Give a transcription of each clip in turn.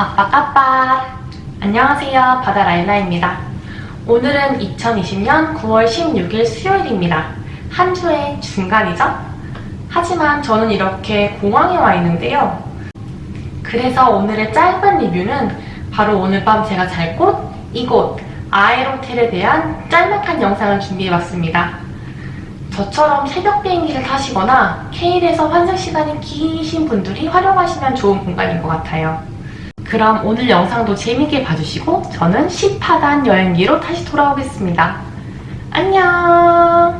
아빠까빠. 안녕하세요. 바다라일라입니다. 오늘은 2020년 9월 16일 수요일입니다. 한 주의 중간이죠? 하지만 저는 이렇게 공항에 와 있는데요. 그래서 오늘의 짧은 리뷰는 바로 오늘 밤 제가 잘 곳 이곳 아에로텔에 대한 짤막한 영상을 준비해봤습니다. 저처럼 새벽 비행기를 타시거나 케일에서 환승 시간이 기신 분들이 활용하시면 좋은 공간인 것 같아요. 그럼 오늘 영상도 재밌게 봐주시고 저는 10하단 여행기로 다시 돌아오겠습니다. 안녕!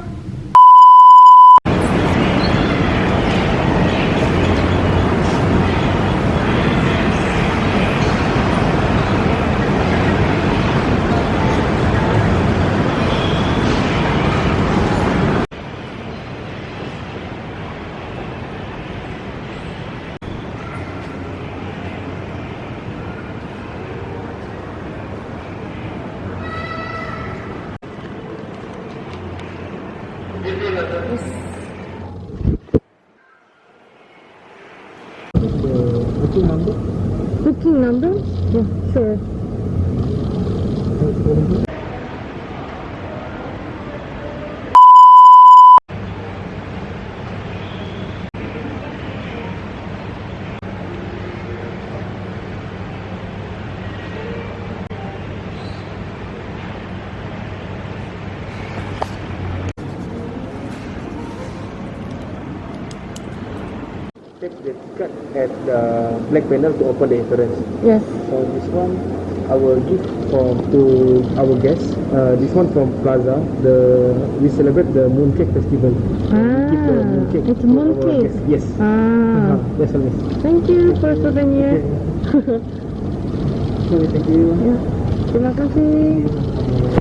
Booking number? Booking number? Yeah, sure. Take the ticket at the black panel to open the insurance. Yes. So this one I will give for to our guests. Uh, this one from Plaza. The we celebrate the Mooncake Festival. Give the Ah, mooncake it's our mooncake. Yes. Ah, Uh-huh. All. miss. thank you for souvenir. Okay, thank you. Ya, terima kasih.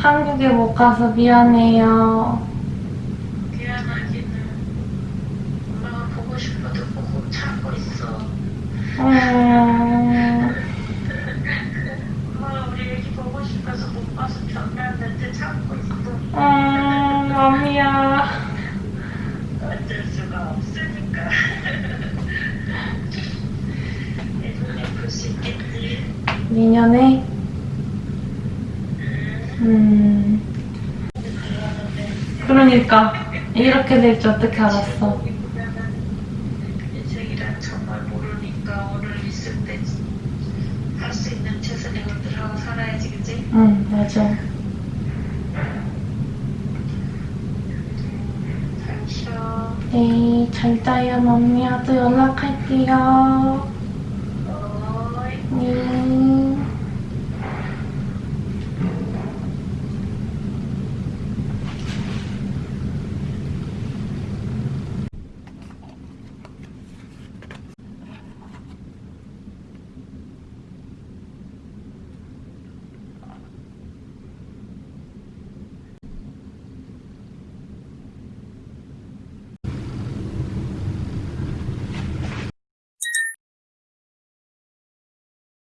한국에 못 가서 미안해요. 미안하기는 엄마가 보고 싶어도 보고 참고 있어. 음, 엄마가 우리 애기 보고 싶어서 못 봐서 변명했는데 참고 있어. 음, 맘이야. 어쩔 수가 없으니까. 예전에 볼수 있겠지. 내년에? 음, 그러니까. 이렇게 될 줄 어떻게 알았어. 인생이란 정말 모르니까 오늘 있을 때 할 수 있는 최선의 것들 하고 살아야지, 그지? 응, 맞아. 잘 쉬어. 네, 잘 자요, 언니야도 연락할게요. 어이. 네.